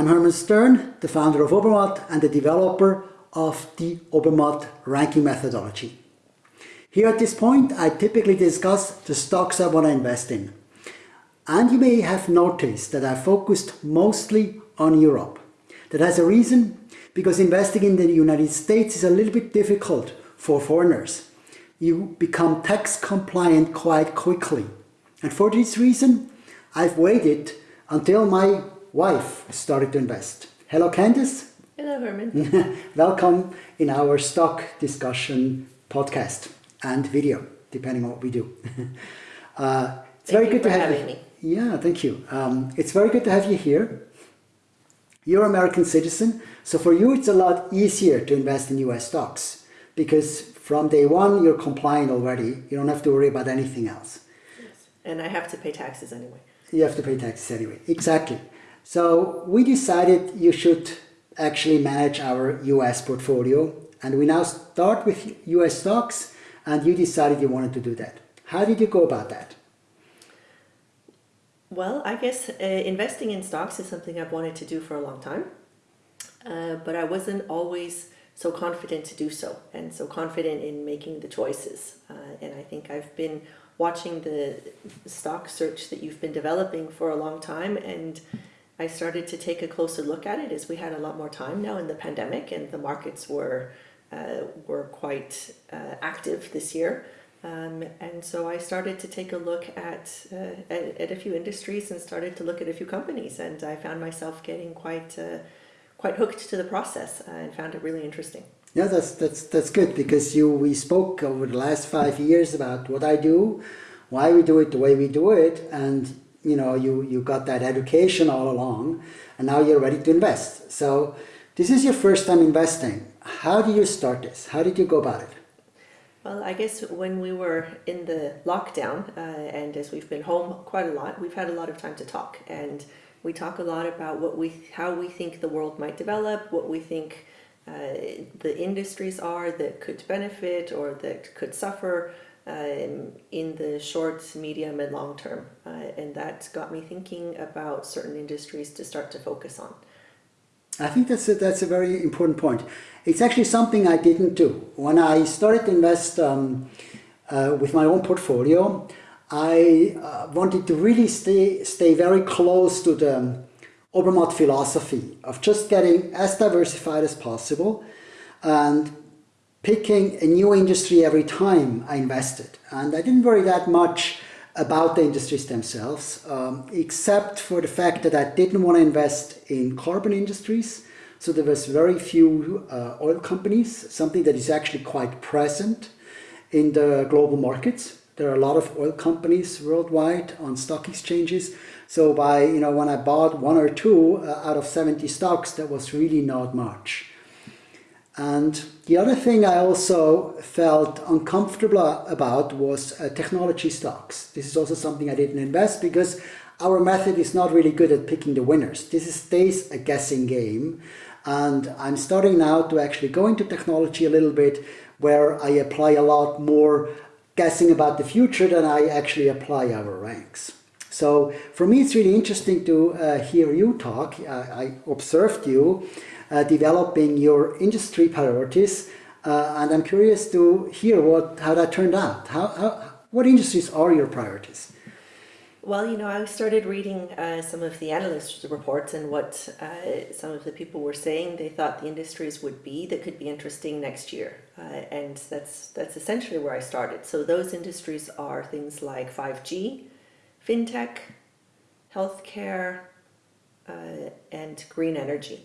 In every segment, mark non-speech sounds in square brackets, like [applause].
I'm Herman Stern, the founder of Obermatt and the developer of the Obermatt ranking methodology. Here at this point, I typically discuss the stocks I want to invest in. And you may have noticed that I focused mostly on Europe. That has a reason, because investing in the United States is a little bit difficult for foreigners. You become tax compliant quite quickly. And for this reason, I've waited until my wife started to invest. Hello Candice. Hello Herman. [laughs] Welcome in our stock discussion podcast and video, depending on what we do. [laughs] uh, it's thank very good to have you. Me. Yeah, thank you. Um, it's very good to have you here. You're an American citizen, so for you it's a lot easier to invest in US stocks because from day one you're compliant already. You don't have to worry about anything else. Yes. And I have to pay taxes anyway. You have to pay taxes anyway, exactly. So we decided you should actually manage our US portfolio and we now start with US stocks and you decided you wanted to do that. How did you go about that? Well, I guess uh, investing in stocks is something I've wanted to do for a long time, uh, but I wasn't always so confident to do so and so confident in making the choices. Uh, and I think I've been watching the stock search that you've been developing for a long time and I started to take a closer look at it as we had a lot more time now in the pandemic and the markets were uh, were quite uh, active this year. Um, and so I started to take a look at, uh, at, at a few industries and started to look at a few companies and I found myself getting quite uh, quite hooked to the process and found it really interesting. Yeah, that's that's that's good because you we spoke over the last five years about what I do, why we do it the way we do it, and you know you you got that education all along, and now you're ready to invest. So this is your first time investing. How do you start this? How did you go about it? Well, I guess when we were in the lockdown uh, and as we've been home quite a lot, we've had a lot of time to talk and we talk a lot about what we, how we think the world might develop, what we think uh, the industries are that could benefit or that could suffer um, in the short, medium and long term. Uh, and that got me thinking about certain industries to start to focus on. I think that's a, that's a very important point. It's actually something I didn't do. When I started to invest um, uh, with my own portfolio, I uh, wanted to really stay, stay very close to the Obermatt philosophy of just getting as diversified as possible and picking a new industry every time I invested. And I didn't worry that much about the industries themselves, um, except for the fact that I didn't want to invest in carbon industries. So there was very few uh, oil companies, something that is actually quite present in the global markets. There are a lot of oil companies worldwide on stock exchanges. So by, you know, when I bought one or two uh, out of 70 stocks, that was really not much. And the other thing I also felt uncomfortable about was uh, technology stocks. This is also something I didn't invest because our method is not really good at picking the winners. This is, stays a guessing game. And I'm starting now to actually go into technology a little bit where I apply a lot more guessing about the future than I actually apply our ranks. So for me, it's really interesting to uh, hear you talk. I, I observed you uh, developing your industry priorities. Uh, and I'm curious to hear what how that turned out. How, how what industries are your priorities? Well, you know, I started reading uh, some of the analyst reports and what uh, some of the people were saying they thought the industries would be that could be interesting next year. Uh, and that's, that's essentially where I started. So those industries are things like 5G, fintech, healthcare, uh, and green energy.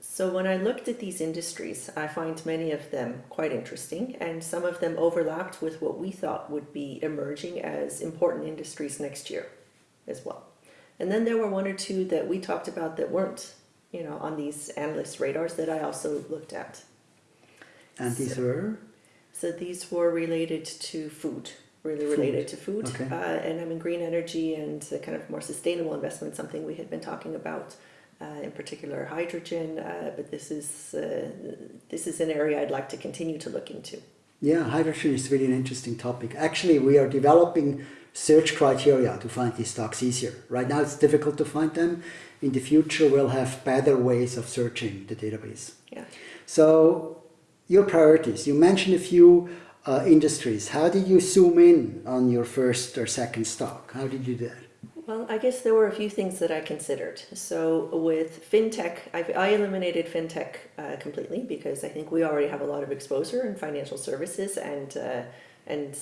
So when I looked at these industries, I find many of them quite interesting and some of them overlapped with what we thought would be emerging as important industries next year as well. And then there were one or two that we talked about that weren't, you know, on these analyst radars that I also looked at. And these so, were? So these were related to food, really food. related to food. Okay. Uh, and I mean, green energy and kind of more sustainable investment, something we had been talking about uh, in particular hydrogen, uh, but this is, uh, this is an area I'd like to continue to look into. Yeah, hydrogen is really an interesting topic. Actually, we are developing search criteria to find these stocks easier. Right now it's difficult to find them in the future we'll have better ways of searching the database. Yeah. So your priorities, you mentioned a few uh, industries. How did you zoom in on your first or second stock? How did you do that? Well, I guess there were a few things that I considered. So with fintech, I've, I eliminated fintech uh, completely because I think we already have a lot of exposure in financial services and uh, and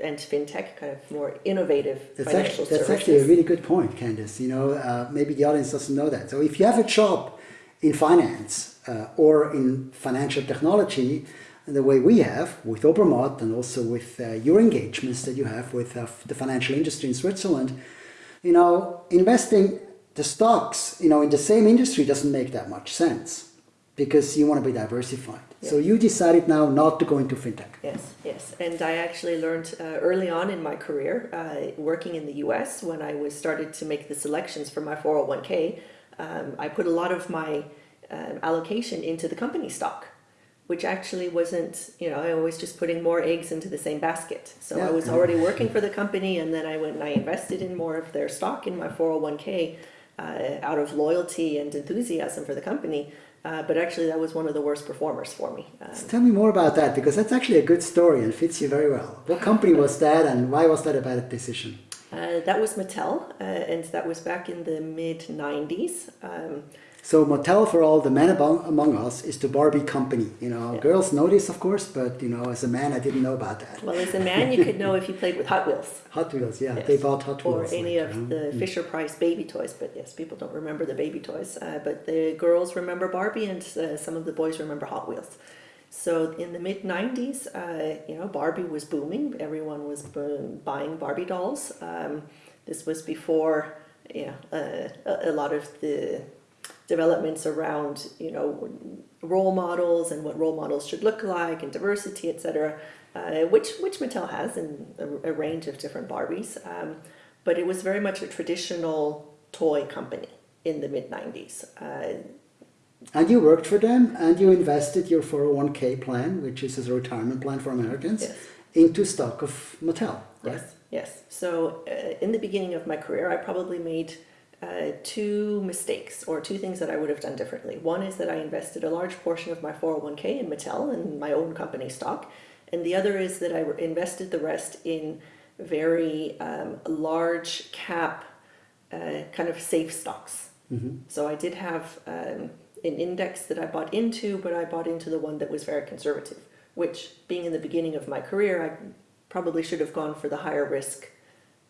and fintech, kind of more innovative That's financial actually, that's services. actually a really good point, Candice. You know, uh, maybe the audience doesn't know that. So if you have a job in finance uh, or in financial technology, the way we have with Obermatt and also with uh, your engagements that you have with uh, the financial industry in Switzerland, you know, investing the stocks, you know, in the same industry doesn't make that much sense because you want to be diversified. So you decided now not to go into fintech. Yes, yes. And I actually learned uh, early on in my career, uh, working in the US, when I was started to make the selections for my 401k, um, I put a lot of my um, allocation into the company stock, which actually wasn't, you know, I was just putting more eggs into the same basket. So I was already working for the company, and then I went and I invested in more of their stock in my 401k uh, out of loyalty and enthusiasm for the company. Uh, but actually, that was one of the worst performers for me. Um, Tell me more about that because that's actually a good story and fits you very well. What company was that and why was that a bad decision? Uh, that was Mattel, uh, and that was back in the mid 90s. Um, So Mattel for all the men among, among us is the Barbie company. You know, Yeah. girls know this of course, but you know, as a man I didn't know about that. well, as a man, you could know if you played with Hot Wheels. Hot Wheels, yeah, Yes. they bought Hot Wheels. Or any like, of know. the Fisher Price baby toys, but yes, people don't remember the baby toys. Uh, but the girls remember Barbie, and uh, some of the boys remember Hot Wheels. So in the mid '90s, uh, you know, Barbie was booming. Everyone was bu- buying Barbie dolls. Um, this was before, you know, uh, a, a lot of the developments around, you know, role models and what role models should look like and diversity, etc. Uh, which which Mattel has in a, a range of different Barbies. Um, but it was very much a traditional toy company in the mid '90s. Uh, And you worked for them and you invested your 401k plan, which is a retirement plan for Americans, Yes. into stock of Mattel. Right? Yes, yes. So uh, in the beginning of my career, I probably made uh, two mistakes or two things that I would have done differently. One is that I invested a large portion of my 401k in Mattel and my own company stock. And the other is that I invested the rest in very um, large cap uh, kind of safe stocks. Mhm. So I did have um, an index that I bought into, but I bought into the one that was very conservative, which being in the beginning of my career, I probably should have gone for the higher risk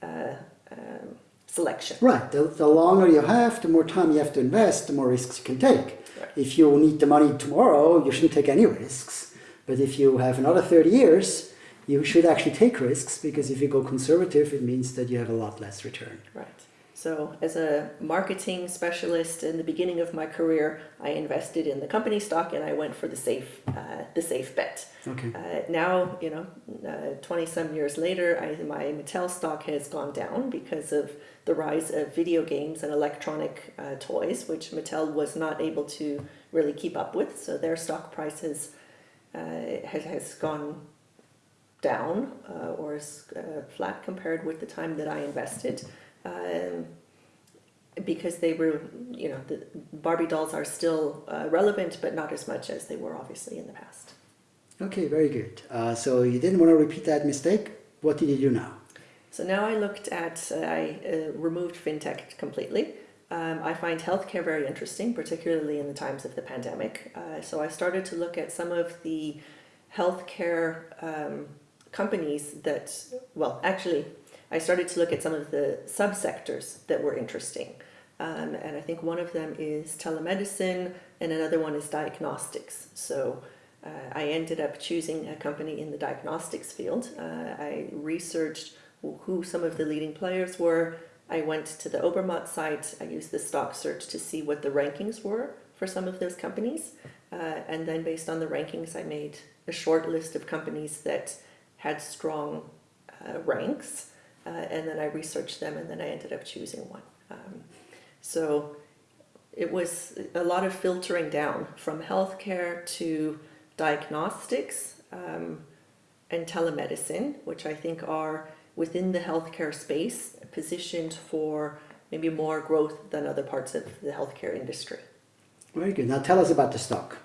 uh, um, selection. Right. The, the longer you have, the more time you have to invest, the more risks you can take. Right. If you need the money tomorrow, you shouldn't take any risks. But if you have another 30 years, you should actually take risks because if you go conservative, it means that you have a lot less return. Right. So, as a marketing specialist in the beginning of my career, I invested in the company stock and I went for the safe, uh, the safe bet. Okay. Uh, now, you know, twenty some years later, I, my Mattel stock has gone down because of the rise of video games and electronic uh, toys, which Mattel was not able to really keep up with. So their stock price has uh, has, has gone down uh, or is uh, flat compared with the time that I invested. Um, because they were, you know, the Barbie dolls are still uh, relevant, but not as much as they were obviously in the past. Okay, very good. Uh, so you didn't want to repeat that mistake. What did you do now? So now I looked at, uh, I uh, removed fintech completely. Um, I find healthcare very interesting, particularly in the times of the pandemic. Uh, so I started to look at some of the healthcare um, companies that, well, actually, I started to look at some of the subsectors that were interesting. Um, and I think one of them is telemedicine, and another one is diagnostics. So uh, I ended up choosing a company in the diagnostics field. Uh, I researched who some of the leading players were. I went to the Obermatt site. I used the stock search to see what the rankings were for some of those companies. Uh, and then, based on the rankings, I made a short list of companies that had strong uh, ranks. Uh, and then I researched them, and then I ended up choosing one. Um, so it was a lot of filtering down from healthcare to diagnostics um, and telemedicine, which I think are within the healthcare space positioned for maybe more growth than other parts of the healthcare industry. Very good. Now tell us about the stock.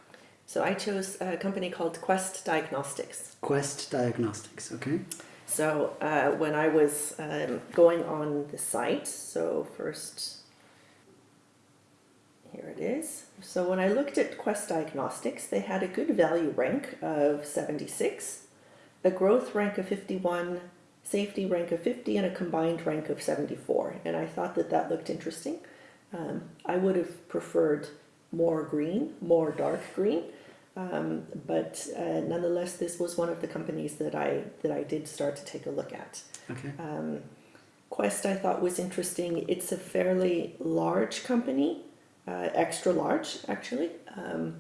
So I chose a company called Quest Diagnostics. Quest Diagnostics, okay? So uh, when I was um, going on the site, so first, here it is. So when I looked at Quest Diagnostics, they had a good value rank of 76, a growth rank of 51, safety rank of 50, and a combined rank of 74. And I thought that that looked interesting. Um, I would have preferred more green, more dark green. Um, but uh, nonetheless, this was one of the companies that I that I did start to take a look at. Okay. Um, Quest I thought was interesting. It's a fairly large company, uh, extra large actually, um,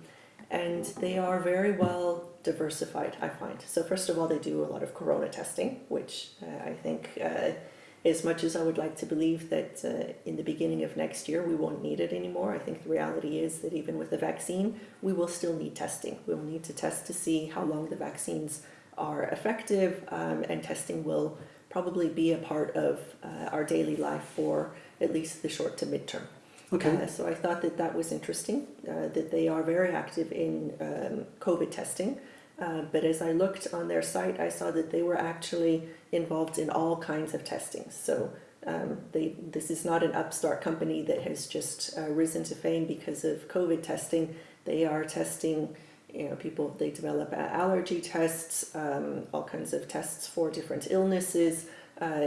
and they are very well diversified. I find so. First of all, they do a lot of corona testing, which uh, I think uh, as much as I would like to believe that uh, in the beginning of next year we won't need it anymore, I think the reality is that even with the vaccine, we will still need testing. We will need to test to see how long the vaccines are effective, um, and testing will probably be a part of uh, our daily life for at least the short to midterm. Okay. Uh, so I thought that that was interesting, uh, that they are very active in um, COVID testing. Uh, but as I looked on their site, I saw that they were actually involved in all kinds of testing. So um, they, this is not an upstart company that has just uh, risen to fame because of COVID testing. They are testing, you know, people, they develop allergy tests, um, all kinds of tests for different illnesses. Uh,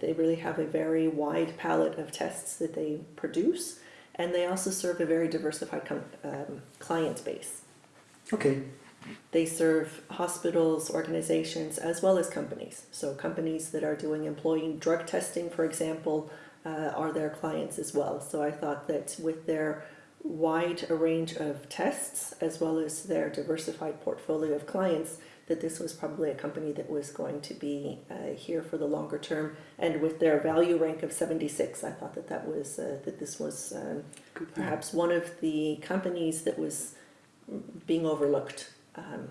they really have a very wide palette of tests that they produce. And they also serve a very diversified um, client base. Okay. They serve hospitals, organizations, as well as companies. So companies that are doing employee drug testing, for example, uh, are their clients as well. So I thought that with their wide range of tests, as well as their diversified portfolio of clients, that this was probably a company that was going to be uh, here for the longer term. And with their value rank of 76, I thought that that was uh, that this was um, perhaps one of the companies that was being overlooked um,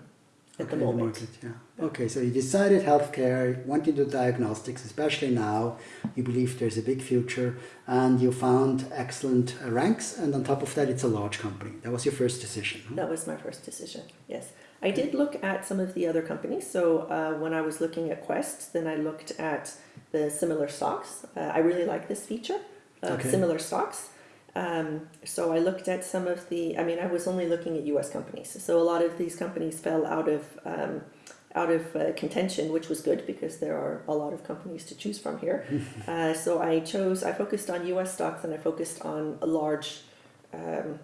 at okay, the moment. market, yeah. Okay, so you decided healthcare, went into diagnostics, especially now. You believe there's a big future, and you found excellent uh, ranks, and on top of that, it's a large company. That was your first decision. Huh? That was my first decision. Yes, I did look at some of the other companies. So uh, when I was looking at Quest, then I looked at the similar stocks. Uh, I really like this feature Okay. similar stocks. Um, so I looked at some of the. I mean, I was only looking at U.S. companies. So a lot of these companies fell out of um, out of uh, contention, which was good because there are a lot of companies to choose from here. [laughs] uh, so I chose. I focused on U.S. stocks and I focused on a large. Um,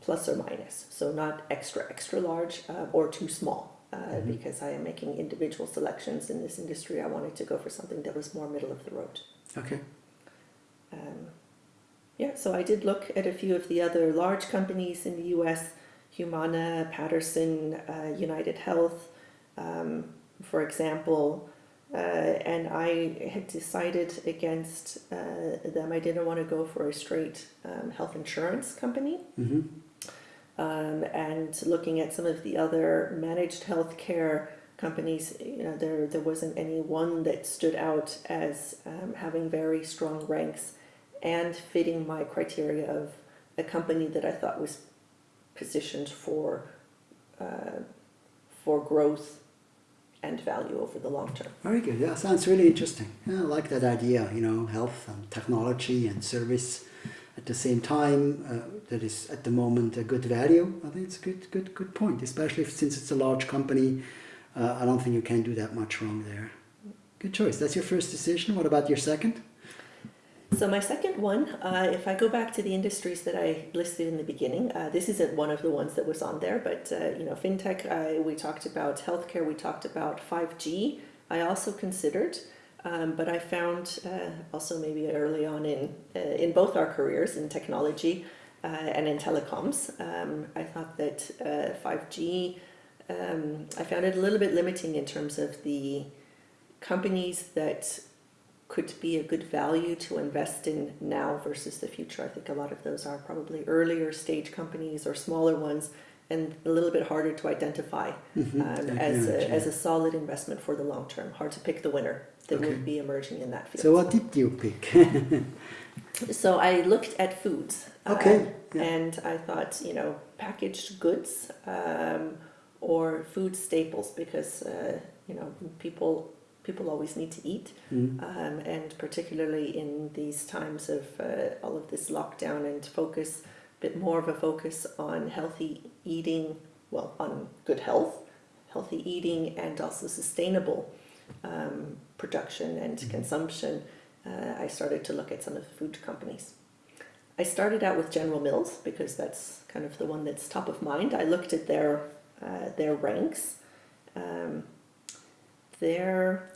plus or minus, so not extra extra large uh, or too small. Uh, Mhm. Because I am making individual selections in this industry, I wanted to go for something that was more middle of the road. Okay. Um, yeah, so I did look at a few of the other large companies in the US Humana, Patterson, uh, United Health, um, for example. Uh, and I had decided against uh, them. I didn't want to go for a straight um, health insurance company. Mm-hmm. Um, and looking at some of the other managed healthcare companies, you know, there there wasn't any one that stood out as um, having very strong ranks and fitting my criteria of a company that I thought was positioned for uh, for growth and value over the long term. Very good. Yeah, sounds really interesting. Yeah, I like that idea. You know, health and technology and service at the same time. Uh, that is at the moment a good value. I think it's a good, good, good point. Especially if, since it's a large company, uh, I don't think you can do that much wrong there. Good choice. That's your first decision. What about your second? So my second one, uh, if I go back to the industries that I listed in the beginning, uh, this isn't one of the ones that was on there, but uh, you know, fintech. Uh, we talked about healthcare. We talked about five G. I also considered, um, but I found uh, also maybe early on in uh, in both our careers in technology and in telecoms, um, I thought that five G. Um, I found it a little bit limiting in terms of the companies that could be a good value to invest in now versus the future. I think a lot of those are probably earlier stage companies or smaller ones and a little bit harder to identify Mhm, um, as, a, as a solid investment for the long term. Hard to pick the winner that Okay. would be emerging in that field. So what did you pick? [laughs] So I looked at foods. Okay, um, yeah. And I thought, you know, packaged goods um, or food staples because, uh, you know, people people always need to eat. Mm. Um, and particularly in these times of uh, all of this lockdown and focus, a bit more of a focus on healthy eating, well, on good health, healthy eating, and also sustainable um, production and Mhm. consumption, uh, I started to look at some of the food companies. I started out with General Mills because that's kind of the one that's top of mind. I looked at their uh, their ranks. Um, their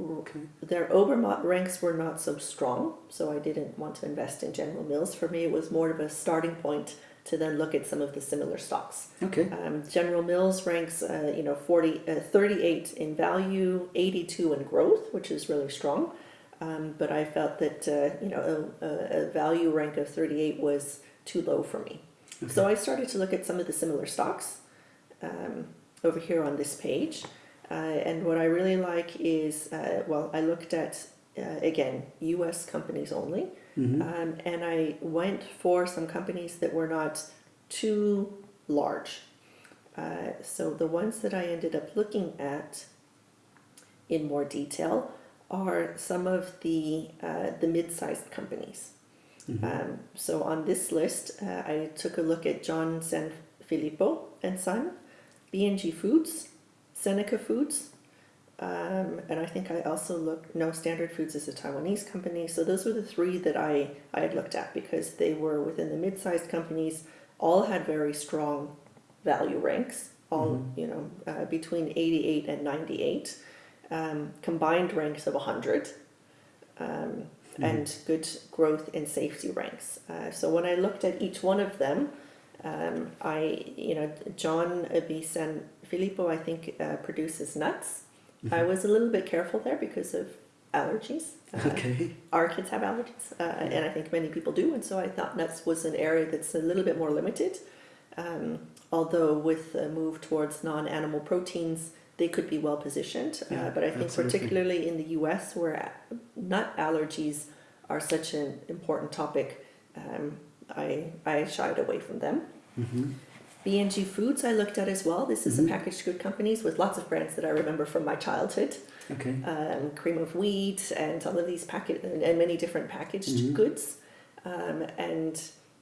Okay. their Obermatt ranks were not so strong, so I didn't want to invest in General Mills. For me, it was more of a starting point to then look at some of the similar stocks. Okay. Um, General Mills ranks, uh, you know, 40, uh, 38 in value, 82 in growth, which is really strong. Um, but I felt that, uh, you know, a, a, value rank of 38 was too low for me. So I started to look at some of the similar stocks um, over here on this page. Uh, and what I really like is, uh, well, I looked at, uh, again, US companies only. Mhm. Um, and I went for some companies that were not too large. Uh, so the ones that I ended up looking at in more detail are some of the uh, the mid-sized companies. Mhm. Um, so on this list, uh, I took a look at John San Filippo and Son, B&G Foods, Seneca Foods, um, and I think I also looked, no, Standard Foods is a Taiwanese company. So those were the three that I, I had looked at because they were within the mid-sized companies, all had very strong value ranks, all, you know, uh, between 88 and 98, um, combined ranks of 100, um, and good growth in safety ranks. Uh, so when I looked at each one of them, um, I, you know, John B. Filippo, I think, uh, produces nuts. I was a little bit careful there because of allergies. Uh, Okay. Our kids have allergies, uh, and I think many people do, and so I thought nuts was an area that's a little bit more limited. Um, although with the move towards non-animal proteins, they could be well positioned. Yeah, uh, but I think absolutely. particularly in the U.S., where nut allergies are such an important topic, um, I I shied away from them. Mhm. B&G Foods I looked at as well. This is Mhm. a packaged good companies with lots of brands that I remember from my childhood. Okay. Um, cream of wheat and all of these packet and, and many different packaged Mhm. goods. Um, and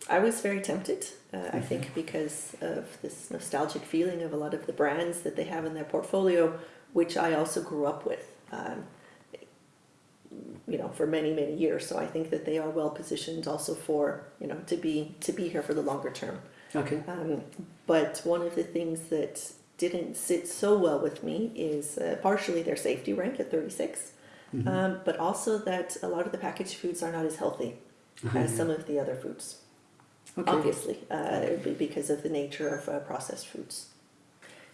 I was very tempted, uh, I think, because of this nostalgic feeling of a lot of the brands that they have in their portfolio, which I also grew up with. Um, you know, for many many years, so I think that they are well positioned also for you know to be to be here for the longer term. Okay. Um, but one of the things that didn't sit so well with me is uh, partially their safety rank at 36, Mhm. um, but also that a lot of the packaged foods are not as healthy as some of the other foods, Okay. obviously, uh, be- because of the nature of uh, processed foods.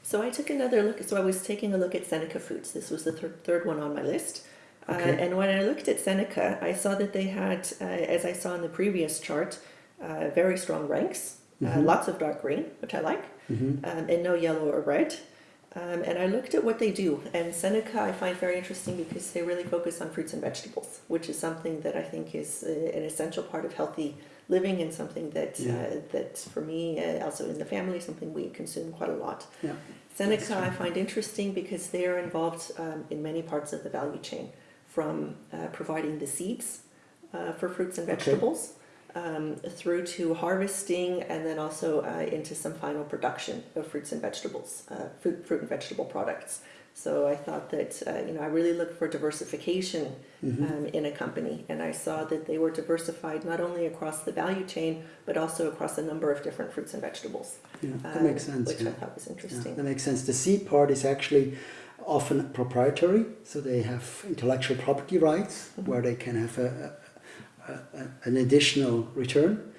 So I took another look. So I was taking a look at Seneca Foods. This was the thir- third one on my list. Uh, Okay. and when I looked at Seneca, I saw that they had, uh, as I saw in the previous chart, uh, very strong ranks, uh, Mhm. lots of dark green, which I like, Mhm. um, and no yellow or red. Um, and I looked at what they do, and Seneca I find very interesting because they really focus on fruits and vegetables, which is something that I think is uh, an essential part of healthy living and something that Yeah. uh, that for me, uh, also in the family, something we consume quite a lot. Yeah. Seneca I find interesting because they are involved um, in many parts of the value chain, from uh, providing the seeds uh, for fruits and Okay. Um, through to harvesting, and then also uh, into some final production of fruits and vegetables, uh, fruit, fruit and vegetable products. So I thought that uh, you know I really look for diversification Mhm. um, in a company, and I saw that they were diversified not only across the value chain but also across a number of different fruits and vegetables. Yeah, that um, makes sense. Which yeah. I thought was Yeah, interesting. that makes sense. The seed part is actually often proprietary, so they have intellectual property rights Mhm. where they can have a, an additional return.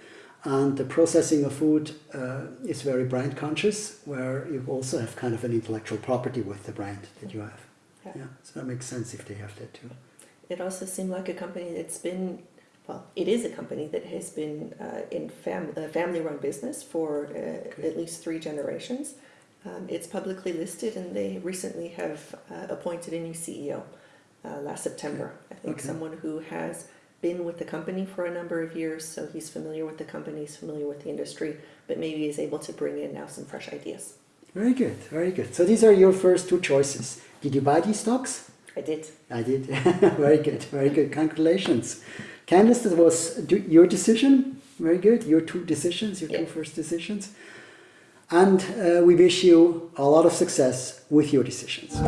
And the processing of food uh, is very brand conscious, where you also have kind of an intellectual property with the brand that you have. Yeah. Yeah, so that makes sense if they have that too. It also seemed like a company that's been, well, it is a company that has been uh, in fam- a family-run business for uh, at least three generations. Um, it's publicly listed, and they recently have uh, appointed a new CEO uh, last September. I think Okay. someone who has been with the company for a number of years, so he's familiar with the company, he's familiar with the industry, but maybe is able to bring in now some fresh ideas. Very good, very good. So these are your first two choices. Did you buy these stocks? I did. I did. [laughs] very good, very good. Congratulations. Candice, that was your decision. Very good. Your two decisions, your two Yeah. first decisions. And uh, we wish you a lot of success with your decisions.